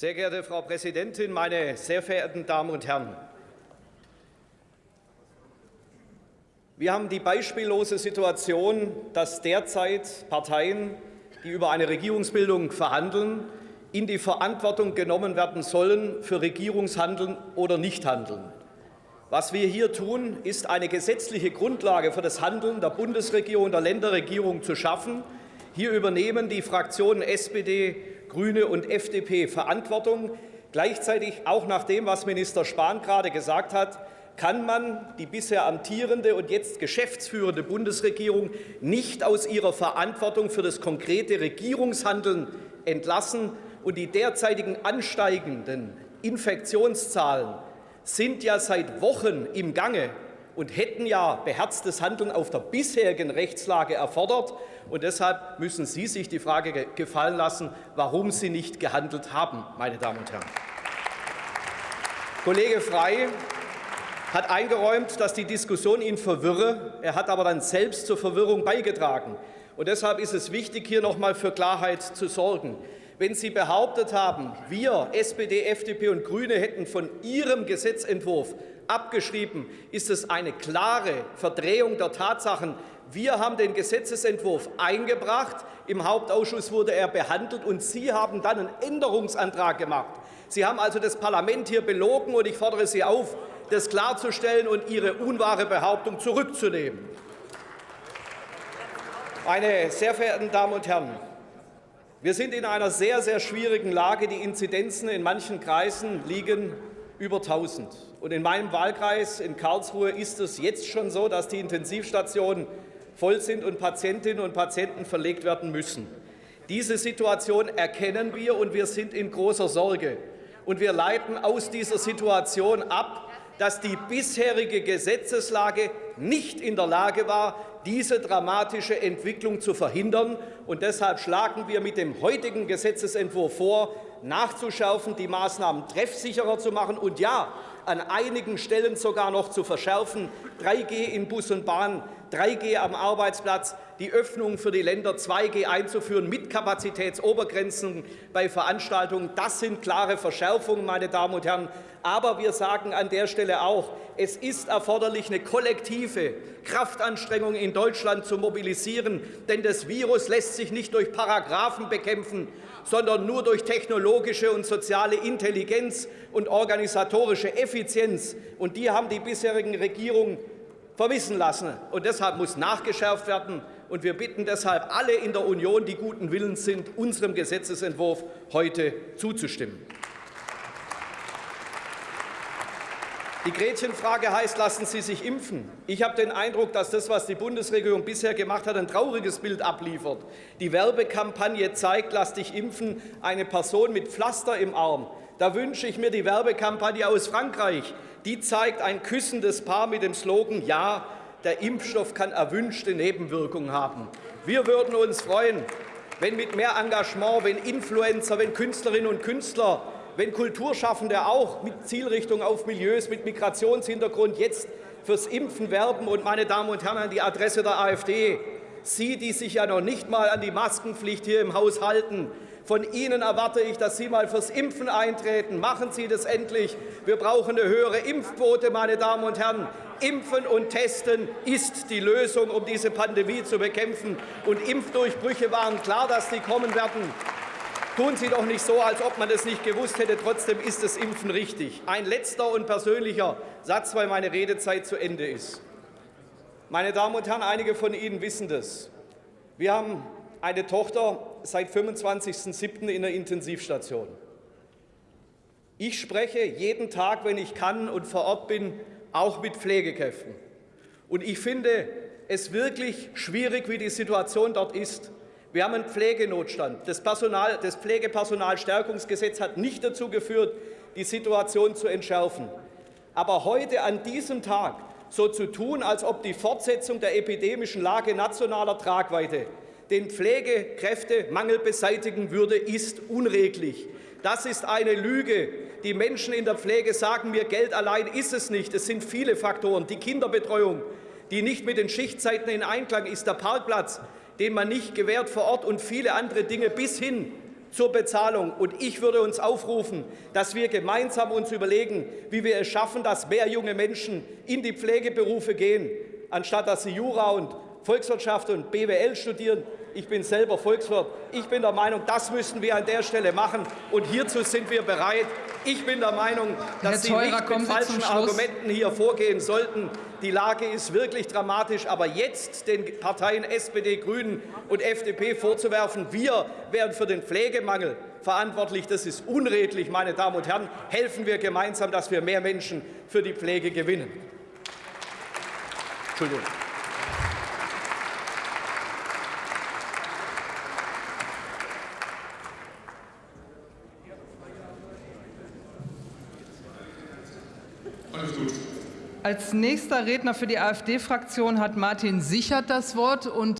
Sehr geehrte Frau Präsidentin, meine sehr verehrten Damen und Herren! Wir haben die beispiellose Situation, dass derzeit Parteien, die über eine Regierungsbildung verhandeln, in die Verantwortung genommen werden sollen für Regierungshandeln oder Nichthandeln. Was wir hier tun, ist eine gesetzliche Grundlage für das Handeln der Bundesregierung und der Länderregierung zu schaffen. Hier übernehmen die Fraktionen SPD, Grüne und FDP Verantwortung. Gleichzeitig, auch nach dem, was Minister Spahn gerade gesagt hat, kann man die bisher amtierende und jetzt geschäftsführende Bundesregierung nicht aus ihrer Verantwortung für das konkrete Regierungshandeln entlassen. Und die derzeitigen ansteigenden Infektionszahlen sind ja seit Wochen im Gange und hätten ja beherztes Handeln auf der bisherigen Rechtslage erfordert. Und deshalb müssen Sie sich die Frage gefallen lassen, warum Sie nicht gehandelt haben, meine Damen und Herren. Kollege Frey hat eingeräumt, dass die Diskussion ihn verwirre. Er hat aber dann selbst zur Verwirrung beigetragen. Und deshalb ist es wichtig, hier noch einmal für Klarheit zu sorgen wenn Sie behauptet haben, wir, SPD, FDP und Grüne, hätten von Ihrem Gesetzentwurf abgeschrieben, ist es eine klare Verdrehung der Tatsachen. Wir haben den Gesetzentwurf eingebracht, im Hauptausschuss wurde er behandelt, und Sie haben dann einen Änderungsantrag gemacht. Sie haben also das Parlament hier belogen, und ich fordere Sie auf, das klarzustellen und Ihre unwahre Behauptung zurückzunehmen. Meine sehr verehrten Damen und Herren, wir sind in einer sehr, sehr schwierigen Lage. Die Inzidenzen in manchen Kreisen liegen über 1.000. Und in meinem Wahlkreis in Karlsruhe ist es jetzt schon so, dass die Intensivstationen voll sind und Patientinnen und Patienten verlegt werden müssen. Diese Situation erkennen wir, und wir sind in großer Sorge. Und wir leiten aus dieser Situation ab, dass die bisherige Gesetzeslage nicht in der Lage war, diese dramatische Entwicklung zu verhindern. Und deshalb schlagen wir mit dem heutigen Gesetzentwurf vor, nachzuschärfen, die Maßnahmen treffsicherer zu machen und ja, an einigen Stellen sogar noch zu verschärfen. 3G in Bus und Bahn, 3G am Arbeitsplatz, die Öffnung für die Länder 2G einzuführen mit Kapazitätsobergrenzen bei Veranstaltungen. Das sind klare Verschärfungen, meine Damen und Herren. Aber wir sagen an der Stelle auch, es ist erforderlich, eine kollektive Kraftanstrengung in Deutschland zu mobilisieren. Denn das Virus lässt sich nicht durch Paragraphen bekämpfen, sondern nur durch technologische und soziale Intelligenz und organisatorische Effizienz. Und die haben die bisherigen Regierungen vermissen lassen. Und deshalb muss nachgeschärft werden. Und wir bitten deshalb alle in der Union, die guten Willens sind, unserem Gesetzentwurf heute zuzustimmen. Die Gretchenfrage heißt, lassen Sie sich impfen. Ich habe den Eindruck, dass das, was die Bundesregierung bisher gemacht hat, ein trauriges Bild abliefert. Die Werbekampagne zeigt, lass dich impfen, eine Person mit Pflaster im Arm. Da wünsche ich mir die Werbekampagne aus Frankreich. Die zeigt ein küssendes Paar mit dem Slogan, ja, der Impfstoff kann erwünschte Nebenwirkungen haben. Wir würden uns freuen, wenn mit mehr Engagement, wenn Influencer, wenn Künstlerinnen und Künstler wenn Kulturschaffende auch mit Zielrichtung auf Milieus mit Migrationshintergrund jetzt fürs Impfen werben. Und, meine Damen und Herren, an die Adresse der AfD, Sie, die sich ja noch nicht mal an die Maskenpflicht hier im Haus halten, von Ihnen erwarte ich, dass Sie mal fürs Impfen eintreten. Machen Sie das endlich. Wir brauchen eine höhere Impfquote, meine Damen und Herren. Impfen und Testen ist die Lösung, um diese Pandemie zu bekämpfen. Und Impfdurchbrüche waren klar, dass die kommen werden. Tun Sie doch nicht so, als ob man das nicht gewusst hätte. Trotzdem ist das Impfen richtig. Ein letzter und persönlicher Satz, weil meine Redezeit zu Ende ist. Meine Damen und Herren, einige von Ihnen wissen das. Wir haben eine Tochter seit 25.07. in der Intensivstation. Ich spreche jeden Tag, wenn ich kann und vor Ort bin, auch mit Pflegekräften. Und ich finde es wirklich schwierig, wie die Situation dort ist. Wir haben einen Pflegenotstand. Das, Personal, das Pflegepersonalstärkungsgesetz hat nicht dazu geführt, die Situation zu entschärfen. Aber heute an diesem Tag so zu tun, als ob die Fortsetzung der epidemischen Lage nationaler Tragweite den Pflegekräftemangel beseitigen würde, ist unredlich. Das ist eine Lüge. Die Menschen in der Pflege sagen mir, Geld allein ist es nicht. Es sind viele Faktoren. Die Kinderbetreuung, die nicht mit den Schichtzeiten in Einklang ist, der Parkplatz, den man nicht gewährt vor Ort und viele andere Dinge bis hin zur Bezahlung. Und ich würde uns aufrufen, dass wir gemeinsam uns überlegen, wie wir es schaffen, dass mehr junge Menschen in die Pflegeberufe gehen, anstatt dass sie Jura und Volkswirtschaft und BWL studieren. Ich bin selber Volkswirt. Ich bin der Meinung, das müssen wir an der Stelle machen. Und hierzu sind wir bereit. Ich bin der Meinung, dass Sie Theurer, nicht mit Sie falschen. Argumenten hier vorgehen sollten. Die Lage ist wirklich dramatisch. Aber jetzt den Parteien SPD, Grünen und FDP vorzuwerfen, wir wären für den Pflegemangel verantwortlich, das ist unredlich, meine Damen und Herren. Helfen wir gemeinsam, dass wir mehr Menschen für die Pflege gewinnen. Entschuldigung. Alles gut. Als nächster Redner für die AfD-Fraktion hat Martin Sichert das Wort. Und